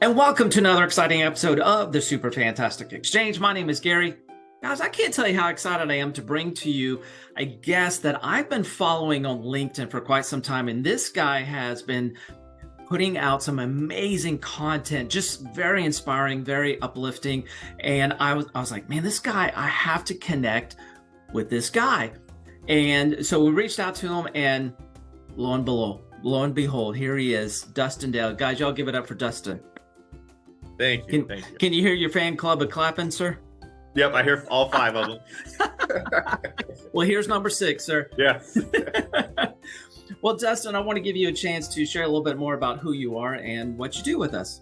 And welcome to another exciting episode of the Super Fantastic Exchange. My name is Gary. Guys, I can't tell you how excited I am to bring to you a guest that I've been following on LinkedIn for quite some time. And this guy has been putting out some amazing content, just very inspiring, very uplifting. And I was, I was like, man, this guy, I have to connect with this guy. And so we reached out to him, and lo and below, lo and behold, here he is, Dustin Dale. Guys, y'all give it up for Dustin. Thank you. Can, thank you. Can you hear your fan club of clapping, sir? Yep, I hear all five of them. well, here's number six, sir. Yeah. well, Dustin, I want to give you a chance to share a little bit more about who you are and what you do with us.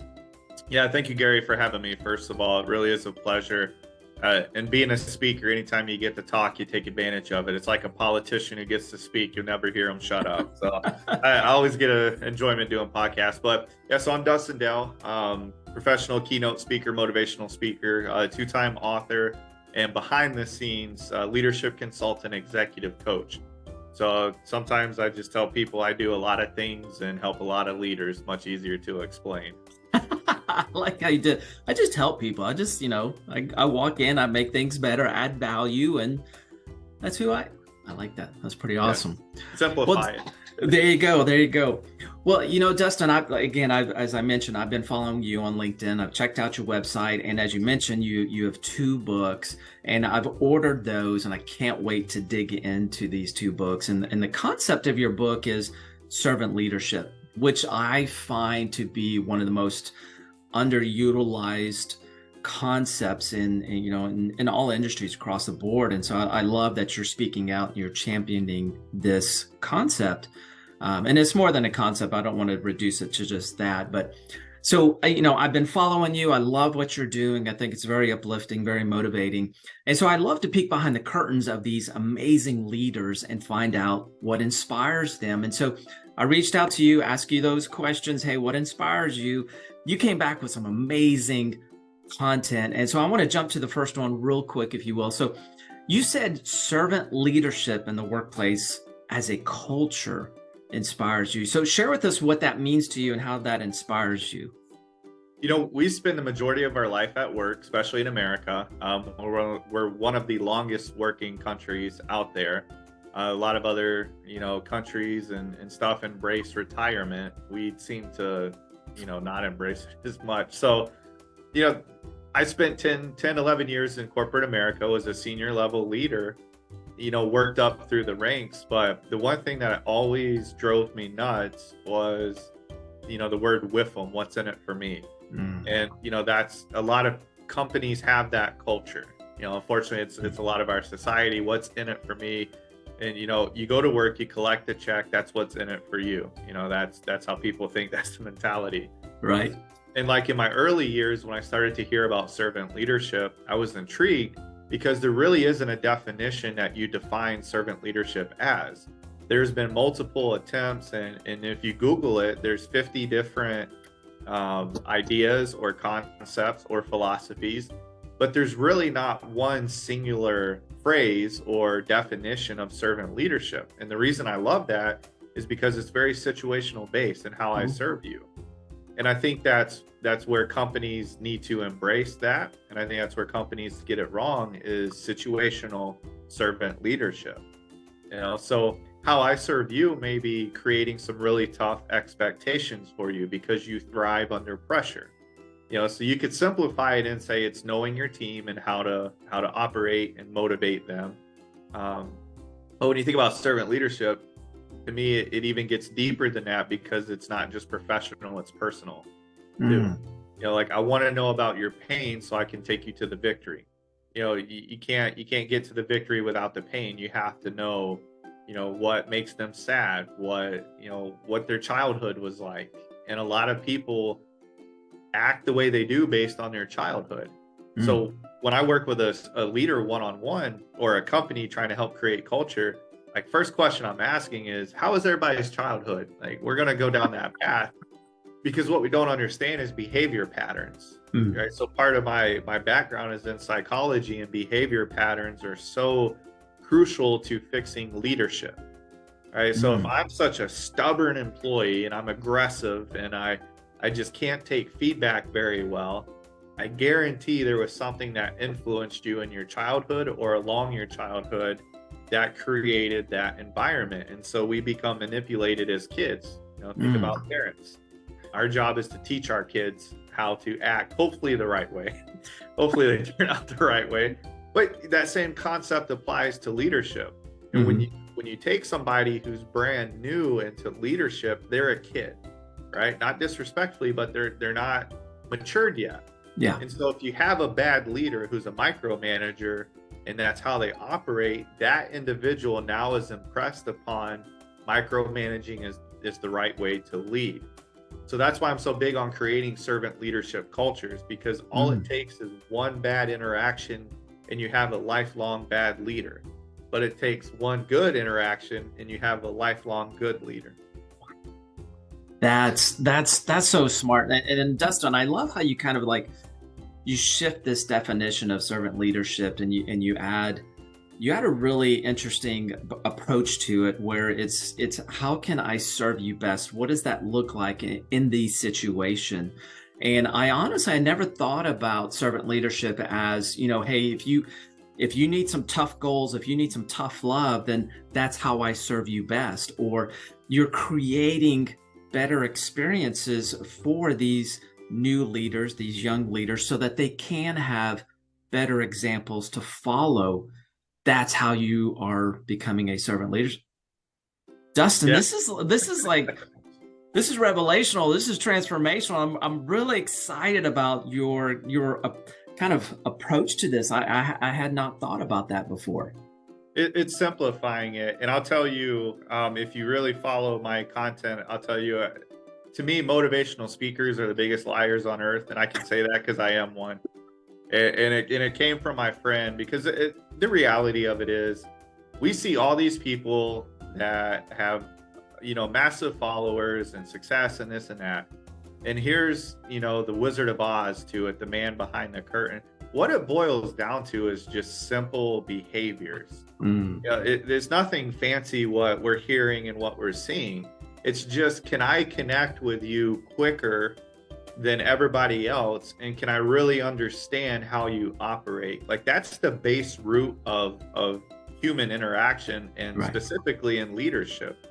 Yeah, thank you, Gary, for having me. First of all, it really is a pleasure. Uh, and being a speaker, anytime you get to talk, you take advantage of it. It's like a politician who gets to speak; you'll never hear him shut up. So I, I, always get a enjoyment doing podcasts. But yeah, so I'm Dustin Dell, um, professional keynote speaker, motivational speaker, uh, two-time author, and behind the scenes uh, leadership consultant, executive coach. So sometimes I just tell people I do a lot of things and help a lot of leaders. Much easier to explain. I like how you did. I just help people. I just, you know, I, I walk in, I make things better, add value, and that's who I. I like that. That's pretty awesome. Yeah. Simplify well, it. There you go. There you go. Well, you know, Dustin, I, again, I, as I mentioned, I've been following you on LinkedIn. I've checked out your website, and as you mentioned, you you have two books, and I've ordered those, and I can't wait to dig into these two books. And and the concept of your book is servant leadership, which I find to be one of the most underutilized concepts in, in you know in, in, all industries across the board and so I, I, love that you're speaking out and you're championing this concept um, and it's more than a concept. I don't want to reduce it to just that but so you know i've been following you. I love what you're doing. I think it's very uplifting very motivating. And so i love to peek behind the curtains of these amazing leaders and find out what inspires them. And so i reached out to you ask you those questions. Hey what inspires you? You came back with some amazing content. And so I want to jump to the first one real quick, if you will. So you said servant leadership in the workplace as a culture inspires you. So share with us what that means to you and how that inspires you. You know, we spend the majority of our life at work, especially in America. Um, we're, we're one of the longest working countries out there. Uh, a lot of other, you know, countries and, and stuff embrace retirement. We seem to you know not embrace it as much so you know i spent 10 10 11 years in corporate america as a senior level leader you know worked up through the ranks but the one thing that always drove me nuts was you know the word WIFM what's in it for me. Mm. and you know that's a lot of companies have that culture. You know unfortunately it's it's a lot of our society what's in it for me? And you know you go to work you collect the check that's what's in it for you. You know that's that's how people think that's the mentality. Right. And like in my early years when i started to hear about servant leadership i was intrigued because there really isn't a definition that you define servant leadership as there's been multiple attempts and, and if you google it there's 50 different um, ideas or concepts or philosophies but there's really not one singular phrase or definition of servant leadership. And the reason I love that is because it's very situational based in how mm-hmm. I serve you. And I think that's that's where companies need to embrace that. And I think that's where companies get it wrong is situational servant leadership. You know, so how I serve you may be creating some really tough expectations for you because you thrive under pressure you know so you could simplify it and say it's knowing your team and how to how to operate and motivate them um, but when you think about servant leadership to me it, it even gets deeper than that because it's not just professional it's personal mm. you know like i want to know about your pain so i can take you to the victory you know you, you can't you can't get to the victory without the pain you have to know you know what makes them sad what you know what their childhood was like and a lot of people act the way they do based on their childhood. Mm. So when I work with a, a leader one on one or a company trying to help create culture, like first question I'm asking is how is everybody's childhood? Like we're gonna go down that path because what we don't understand is behavior patterns. Mm. Right. So part of my my background is in psychology and behavior patterns are so crucial to fixing leadership. Right. So mm. if I'm such a stubborn employee and I'm aggressive and I I just can't take feedback very well. I guarantee there was something that influenced you in your childhood or along your childhood that created that environment. And so we become manipulated as kids. You know, think mm. about parents. Our job is to teach our kids how to act, hopefully the right way. hopefully they turn out the right way. But that same concept applies to leadership. And mm-hmm. when you when you take somebody who's brand new into leadership, they're a kid, right? Not disrespectfully, but they're they're not matured yet. Yeah. And so if you have a bad leader who's a micromanager and that's how they operate, that individual now is impressed upon micromanaging is, is the right way to lead. So that's why I'm so big on creating servant leadership cultures because all mm. it takes is one bad interaction and you have a lifelong bad leader. But it takes one good interaction and you have a lifelong good leader. That's that's that's so smart. And, and Dustin, I love how you kind of like you shift this definition of servant leadership and you and you add you had a really interesting approach to it where it's it's how can i serve you best? What does that look like in, in the situation? And i honestly i never thought about servant leadership as you know hey if you if you need some tough goals if you need some tough love then that's how i serve you best. Or you're creating better experiences for these new leaders, these young leaders, so that they can have better examples to follow. That's how you are becoming a servant leader. Dustin, yeah. this is this is like this is revelational. This is transformational. I'm I'm really excited about your your uh, kind of approach to this. I, I, I had not thought about that before. It, it's simplifying it, and I'll tell you, um, if you really follow my content, I'll tell you, to me, motivational speakers are the biggest liars on earth, and I can say that because I am one. And, and, it and it came from my friend because it, the reality of it is, we see all these people that have, you know, massive followers and success and this and that, and here's you know the Wizard of Oz to it, the man behind the curtain. What it boils down to is just simple behaviors. Mm. You know, it, there's nothing fancy what we're hearing and what we're seeing it's just, can I connect with you quicker than everybody else? And can I really understand how you operate? Like that's the base root of, of human interaction and right. specifically in leadership.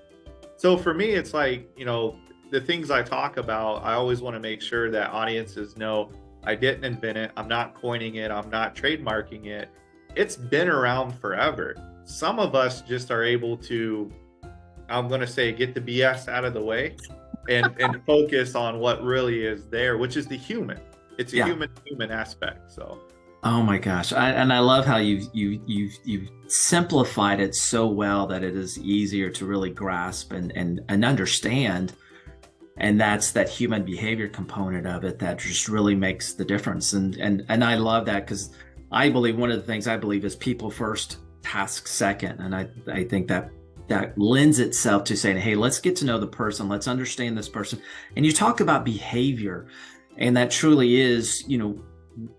So for me, it's like, you know, the things I talk about, I always want to make sure that audiences know I didn't invent it. I'm not coining it. I'm not trademarking it. It's been around forever. Some of us just are able to I'm going to say get the BS out of the way and and focus on what really is there, which is the human. It's a yeah. human human aspect. So. Oh my gosh! I, and I love how you you you you simplified it so well that it is easier to really grasp and and and understand. And that's that human behavior component of it that just really makes the difference. And and and I love that because I believe one of the things I believe is people first, task second, and I I think that that lends itself to saying, hey, let's get to know the person, let's understand this person. And you talk about behavior, and that truly is, you know,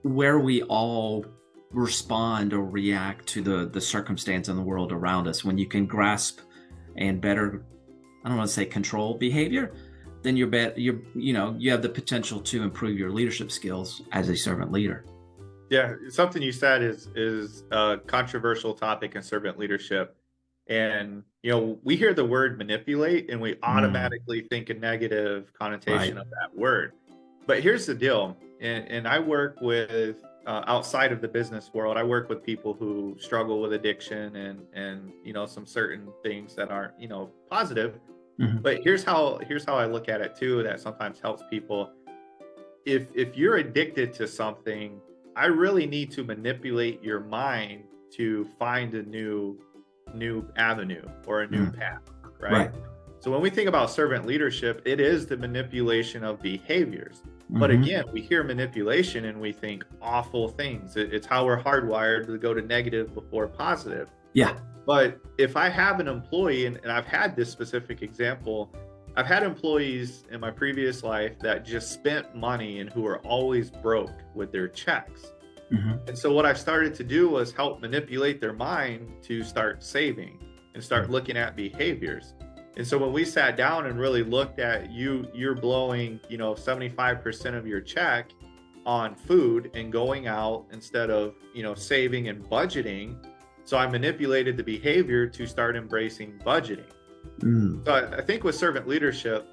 where we all respond or react to the the circumstance in the world around us. When you can grasp and better, I don't want to say control behavior, then you're bet you're you know you have the potential to improve your leadership skills as a servant leader. Yeah, something you said is is a controversial topic in servant leadership and you know we hear the word manipulate and we mm. automatically mm. think a negative connotation right. of that word but here's the deal and, and i work with uh, outside of the business world i work with people who struggle with addiction and and you know some certain things that aren't you know positive mm-hmm. but here's how here's how i look at it too that sometimes helps people if if you're addicted to something i really need to manipulate your mind to find a new new avenue or a new mm. path, right? right? So when we think about servant leadership, it is the manipulation of behaviors. Mm-hmm. But again, we hear manipulation and we think awful things. It's how we're hardwired to go to negative before positive. Yeah. But if I have an employee, and, and I've had this specific example, I've had employees in my previous life that just spent money and who are always broke with their checks. Mm-hmm. And so what I started to do was help manipulate their mind to start saving and start mm-hmm. looking at behaviors. And so when we sat down and really looked at you, you're blowing, you know, 75% of your check on food and going out instead of, you know, saving and budgeting. So I manipulated the behavior to start embracing budgeting. Mm. So I, I, think with servant leadership,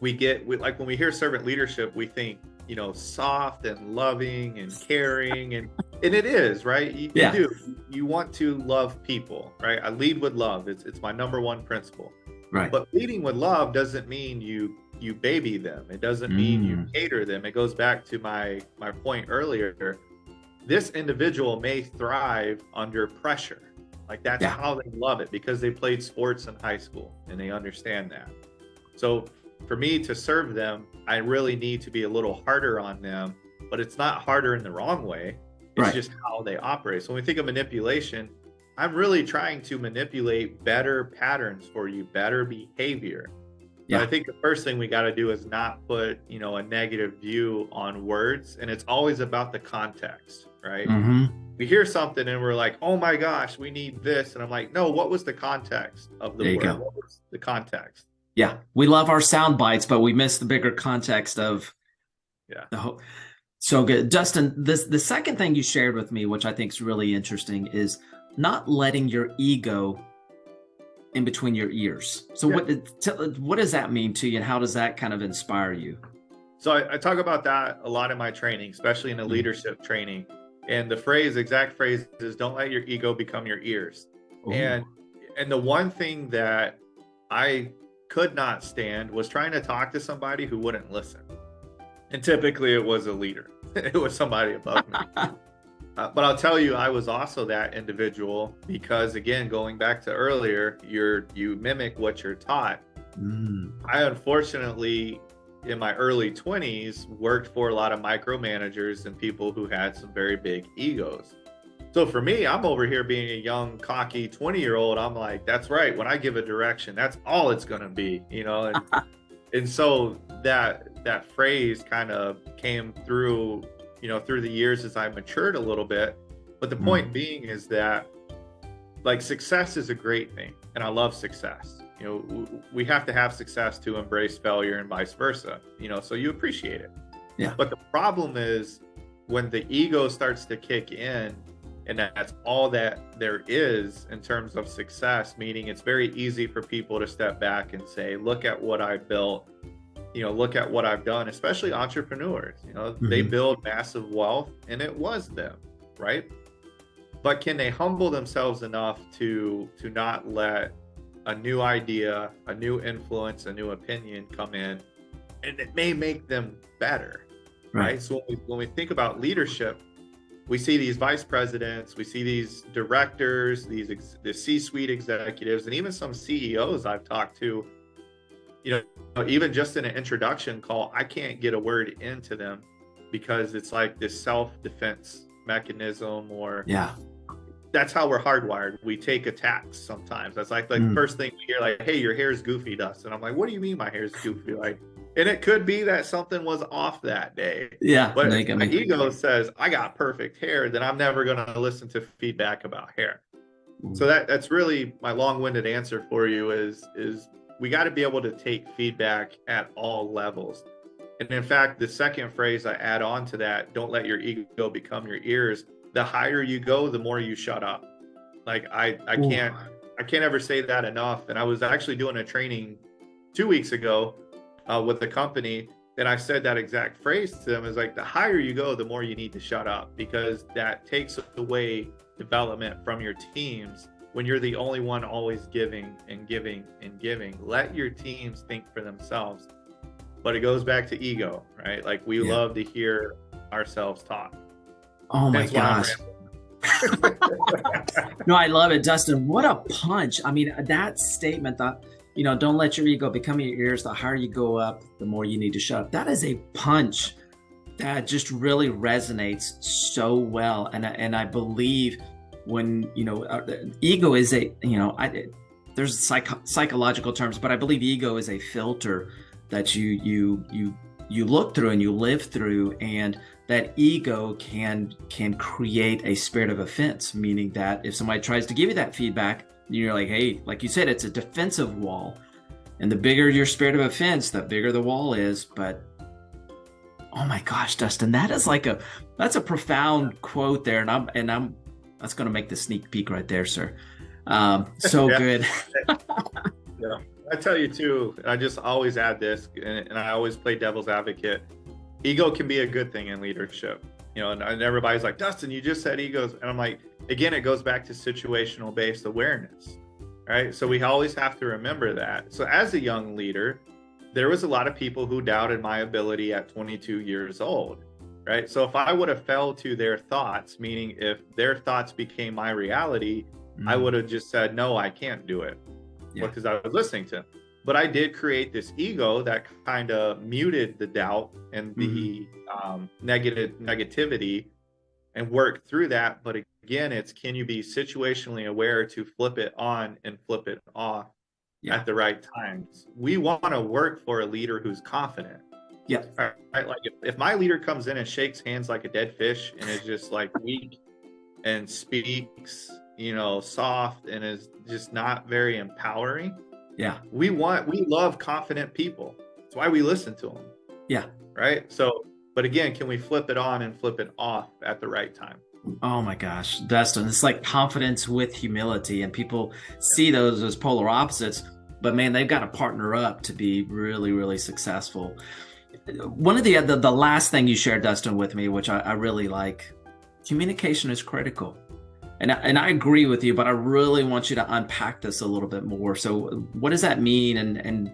we get we, like when we hear servant leadership, we think, you know, soft and loving and caring and and it is, right? You, yeah. you do. You want to love people, right? I lead with love. It's it's my number one principle. Right. But leading with love doesn't mean you you baby them. It doesn't mean mm. you cater them. It goes back to my my point earlier. This individual may thrive under pressure. Like that's yeah. how they love it because they played sports in high school and they understand that. So for me to serve them, I really need to be a little harder on them, but it's not harder in the wrong way. It's right. just how they operate. So when we think of manipulation, I'm really trying to manipulate better patterns for you, better behavior. Yeah. But I think the first thing we got to do is not put, you know, a negative view on words. And it's always about the context, right? Mm-hmm. We hear something and we're like, oh my gosh, we need this. And I'm like, no, what was the context of the word? What was the context? Yeah. We love our sound bites, but we miss the bigger context of yeah. the whole so good. Dustin, this the second thing you shared with me, which I think is really interesting, is not letting your ego in between your ears. So yeah. what what does that mean to you, and how does that kind of inspire you? So I, I talk about that a lot in my training, especially in the mm-hmm. leadership training. And the phrase, exact phrase, is "Don't let your ego become your ears." Ooh. And and the one thing that I could not stand was trying to talk to somebody who wouldn't listen. And typically it was a leader, it was somebody above me. Uh, but I'll tell you, I was also that individual because, again, going back to earlier, you're you mimic what you're taught. Mm. I unfortunately, in my early 20s, worked for a lot of micromanagers and people who had some very big egos. So for me, I'm over here being a young, cocky 20 year old. I'm like, that's right. When I give a direction, that's all it's going to be, you know? And, and so that that phrase kind of came through, you know, through the years as I matured a little bit. But the mm. point being is that like success is a great thing, and I love success. You know, we have to have success to embrace failure and vice versa. You know, so you appreciate it. Yeah. But the problem is when the ego starts to kick in and that's all that there is in terms of success meaning it's very easy for people to step back and say look at what i built you know look at what i've done especially entrepreneurs you know mm-hmm. they build massive wealth and it was them right but can they humble themselves enough to to not let a new idea a new influence a new opinion come in and it may make them better right, right? so when we, when we think about leadership we see these vice presidents, we see these directors, these ex- the C-suite executives, and even some CEOs I've talked to. You know, even just in an introduction call, I can't get a word into them because it's like this self-defense mechanism, or yeah, that's how we're hardwired. We take attacks sometimes. That's like the mm. first thing we hear, like, "Hey, your hair's goofy, Dust," and I'm like, "What do you mean my hair's goofy?" Like, and it could be that something was off that day. Yeah. But my me. ego says, I got perfect hair, then I'm never going to listen to feedback about hair. Mm. So that that's really my long-winded answer for you is is we got to be able to take feedback at all levels. And in fact, the second phrase I add on to that, don't let your ego become your ears. The higher you go, the more you shut up. Like I I can't I can't ever say that enough. And I was actually doing a training two weeks ago uh, with the company and I said that exact phrase to them is like the higher you go, the more you need to shut up because that takes away development from your teams when you're the only one always giving and giving and giving. Let your teams think for themselves. But it goes back to ego, right? Like we yeah. love to hear ourselves talk. Oh my That's gosh. no, I love it, Dustin. What a punch. I mean, that statement that you know, don't let your ego become your ears. The higher you go up, the more you need to shut up. That is a punch that just really resonates so well. And, and I believe when, you know, uh, ego is a, you know, I, there's psych- psychological terms, but I believe ego is a filter that you, you, you, you look through and you live through and that ego can can create a spirit of offense meaning that if somebody tries to give you that feedback you're like, hey, like you said, it's a defensive wall. And the bigger your spirit of offense, the bigger the wall is. But oh my gosh, Dustin, that is like a that's a profound quote there. And I'm and I'm that's gonna make the sneak peek right there, sir. Um, so good. yeah. I tell you too, I just always add this and, and I always play devil's advocate. Ego can be a good thing in leadership. You know, and, and everybody's like, Dustin, you just said egos. And I'm like, again, it goes back to situational based awareness right? So we always have to remember that. So as a young leader, there was a lot of people who doubted my ability at 22 years old, right? So if I would have fell to their thoughts, meaning if their thoughts became my reality, mm-hmm. I would have just said, no, I can't do it yeah. because I was listening to. Them. But I did create this ego that kind of muted the doubt and the mm-hmm. um, negative negativity and worked through that. But again, it's can you be situationally aware to flip it on and flip it off yeah. at the right times? We want to work for a leader who's confident. Yeah. Right. Like if, if my leader comes in and shakes hands like a dead fish and is just like weak and speaks, you know, soft and is just not very empowering. Yeah. We want, we love confident people. That's why we listen to them. Yeah. Right. So, but again, can we flip it on and flip it off at the right time? Oh my gosh, Dustin, it's like confidence with humility, and people see those as polar opposites, but man, they've got to partner up to be really, really successful. One of the the, the last thing you shared, Dustin, with me, which I, I really like, communication is critical. And I, and I agree with you, but I really want you to unpack this a little bit more. So, what does that mean, and and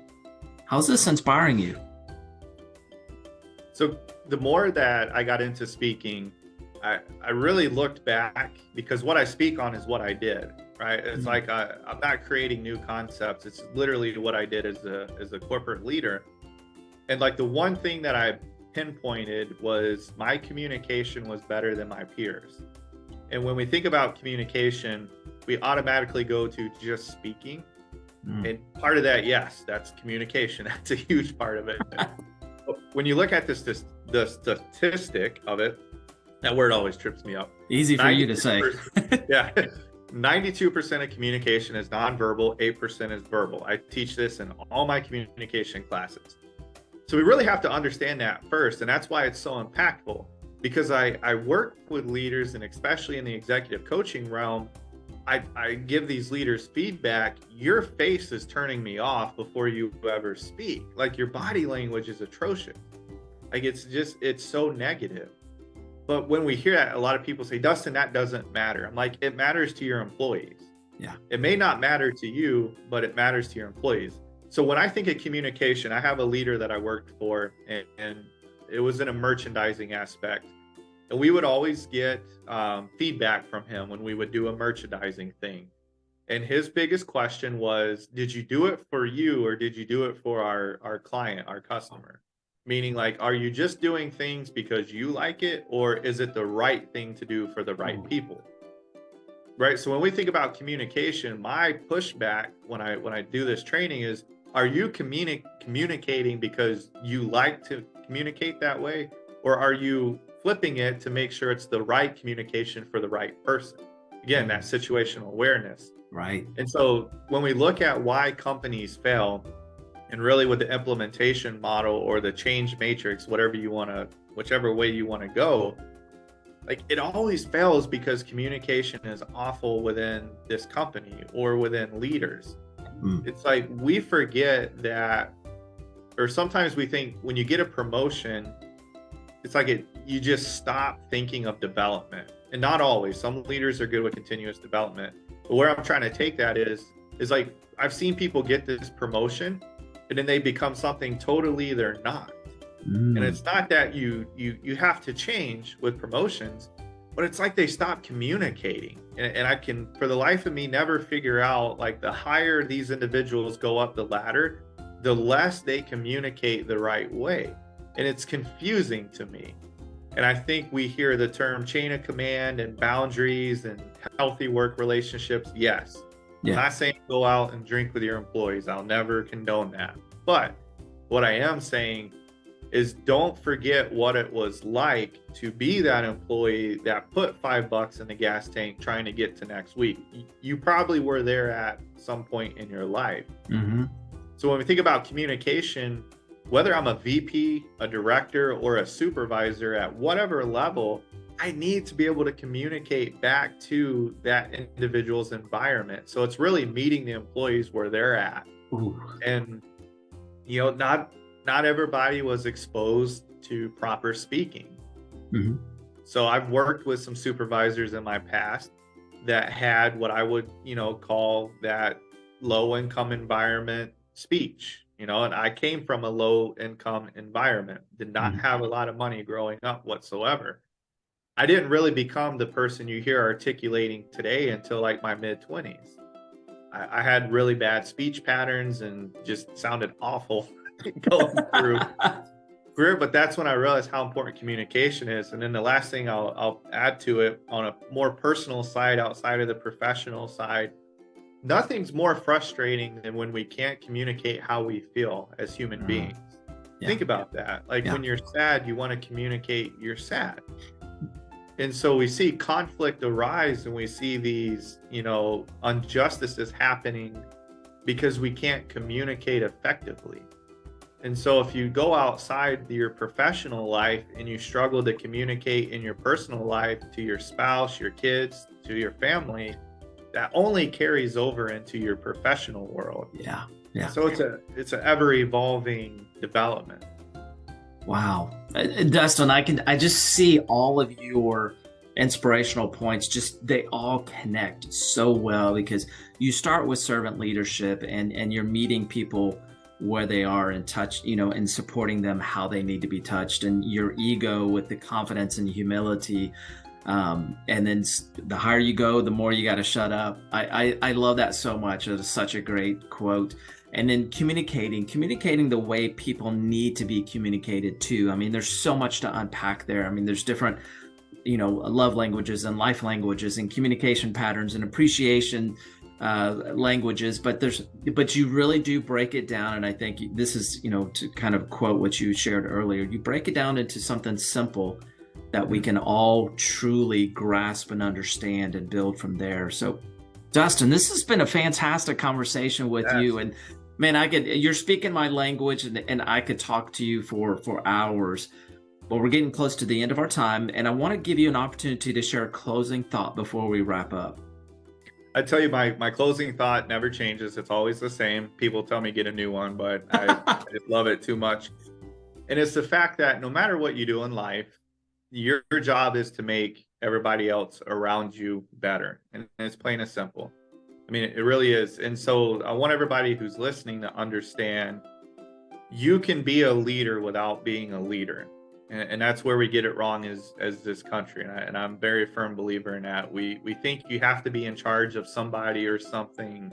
how's this inspiring you? So, the more that I got into speaking, I, I really looked back because what I speak on is what I did, right? It's mm-hmm. like I, I'm not creating new concepts. It's literally what I did as a as a corporate leader. And like the one thing that I pinpointed was my communication was better than my peers. And when we think about communication, we automatically go to just speaking. Mm. And part of that, yes, that's communication. That's a huge part of it. when you look at this, this the statistic of it, that word always trips me up. Easy for you to say. yeah. 92% of communication is nonverbal, 8% is verbal. I teach this in all my communication classes. So we really have to understand that first. And that's why it's so impactful because I, I work with leaders and especially in the executive coaching realm, I, I give these leaders feedback. Your face is turning me off before you ever speak. Like your body language is atrocious. Like it's just, it's so negative. But when we hear that, a lot of people say, Dustin, that doesn't matter. I'm like, it matters to your employees. Yeah. It may not matter to you, but it matters to your employees. So when I think of communication, I have a leader that I worked for, and, and it was in a merchandising aspect. And we would always get um, feedback from him when we would do a merchandising thing. And his biggest question was, did you do it for you or did you do it for our, our client, our customer? meaning like are you just doing things because you like it or is it the right thing to do for the right people right so when we think about communication my pushback when i when i do this training is are you communi- communicating because you like to communicate that way? Or are you flipping it to make sure it's the right communication for the right person? Again that situational awareness. Right. And so when we look at why companies fail and really with the implementation model or the change matrix whatever you want to whichever way you want to go like it always fails because communication is awful within this company or within leaders. Mm. it's like we forget that or sometimes we think when you get a promotion it's like it you just stop thinking of development. And not always. Some leaders are good with continuous development. But where i'm trying to take that is is like i've seen people get this promotion and then they become something totally they're not. Mm. and it's not that you you you have to change with promotions but it's like they stop communicating. And, and i can for the life of me never figure out like the higher these individuals go up the ladder the less they communicate the right way and it's confusing to me and i think we hear the term chain of command and boundaries and healthy work relationships yes yeah. I'm not saying go out and drink with your employees. I'll never condone that. But what I am saying is don't forget what it was like to be that employee that put five bucks in the gas tank trying to get to next week. You probably were there at some point in your life. Mm-hmm. So when we think about communication, whether I'm a VP, a director, or a supervisor at whatever level, I need to be able to communicate back to that individual's environment. So it's really meeting the employees where they're at. Ooh. And you know, not not everybody was exposed to proper speaking. Mm-hmm. So I've worked with some supervisors in my past that had what I would, you know, call that low income environment speech, you know, and I came from a low income environment, did not mm-hmm. have a lot of money growing up whatsoever. I didn't really become the person you hear articulating today until like my mid 20s. I, I, had really bad speech patterns and just sounded awful going through career. But that's when I realized how important communication is. And then the last thing I'll, I'll add to it on a more personal side outside of the professional side nothing's more frustrating than when we can't communicate how we feel as human mm. beings. Yeah. Think about that. Like yeah. when you're sad, you want to communicate you're sad and so we see conflict arise and we see these you know injustices happening because we can't communicate effectively and so if you go outside your professional life and you struggle to communicate in your personal life to your spouse your kids to your family that only carries over into your professional world. Yeah yeah. So it's a it's an ever evolving development. Wow. Uh, Dustin, I can I just see all of your inspirational points. Just they all connect so well because you start with servant leadership and and you're meeting people where they are and touch you know and supporting them how they need to be touched. And your ego with the confidence and humility um, and then the higher you go the more you got to shut up. I, I i love that so much. It's such a great quote. And then communicating communicating the way people need to be communicated to. I mean there's so much to unpack there. I mean there's different you know love languages and life languages and communication patterns and appreciation uh, languages but there's but you really do break it down. And i think this is you know to kind of quote what you shared earlier you break it down into something simple that we can all truly grasp and understand and build from there so dustin this has been a fantastic conversation with yes. you and man, I could, you're speaking my language and, and I could talk to you for, for hours, but we're getting close to the end of our time. And I want to give you an opportunity to share a closing thought before we wrap up. I tell you, my, my closing thought never changes. It's always the same. People tell me get a new one, but I, I love it too much. And it's the fact that no matter what you do in life, your, your job is to make everybody else around you better. And it's plain and simple. I mean, it really is. And so I want everybody who's listening to understand you can be a leader without being a leader. And, and that's where we get it wrong as, as this country. And, I, and I'm very firm believer in that. We, we think you have to be in charge of somebody or something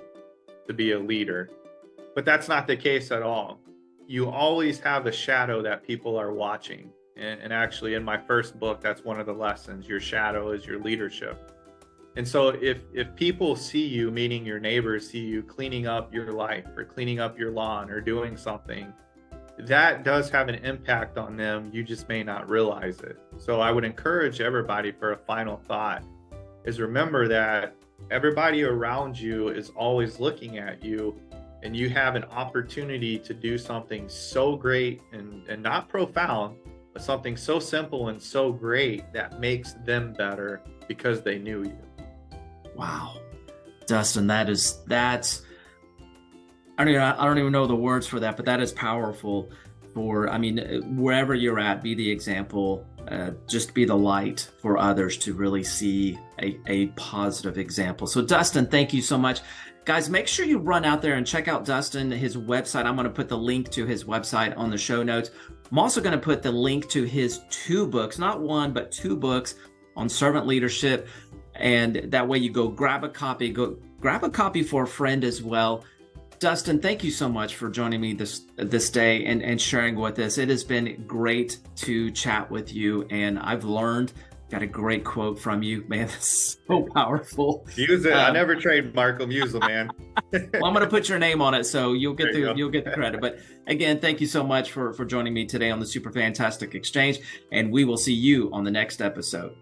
to be a leader, but that's not the case at all. You always have a shadow that people are watching. And, and actually, in my first book, that's one of the lessons. Your shadow is your leadership and so if if people see you, meaning your neighbors see you cleaning up your life or cleaning up your lawn or doing something, that does have an impact on them. You just may not realize it. So I would encourage everybody for a final thought is remember that everybody around you is always looking at you and you have an opportunity to do something so great and, and not profound, something so simple and so great that makes them better because they knew you. Wow, Dustin, that is that's I don't even I don't even know the words for that, but that is powerful. For I mean, wherever you're at, be the example. Uh, just be the light for others to really see a, a positive example. So, Dustin, thank you so much. Guys, make sure you run out there and check out Dustin, his website. I'm going to put the link to his website on the show notes. I'm also going to put the link to his two books, not one, but two books on servant leadership and that way you go grab a copy go grab a copy for a friend as well dustin thank you so much for joining me this this day and, and sharing with us it has been great to chat with you and i've learned got a great quote from you man. It's so powerful. use it. Um, i never trademark them use them man. Well i'm going to put your name on it so you'll get the you you'll get the credit. But again thank you so much for for joining me today on the super fantastic exchange and we will see you on the next episode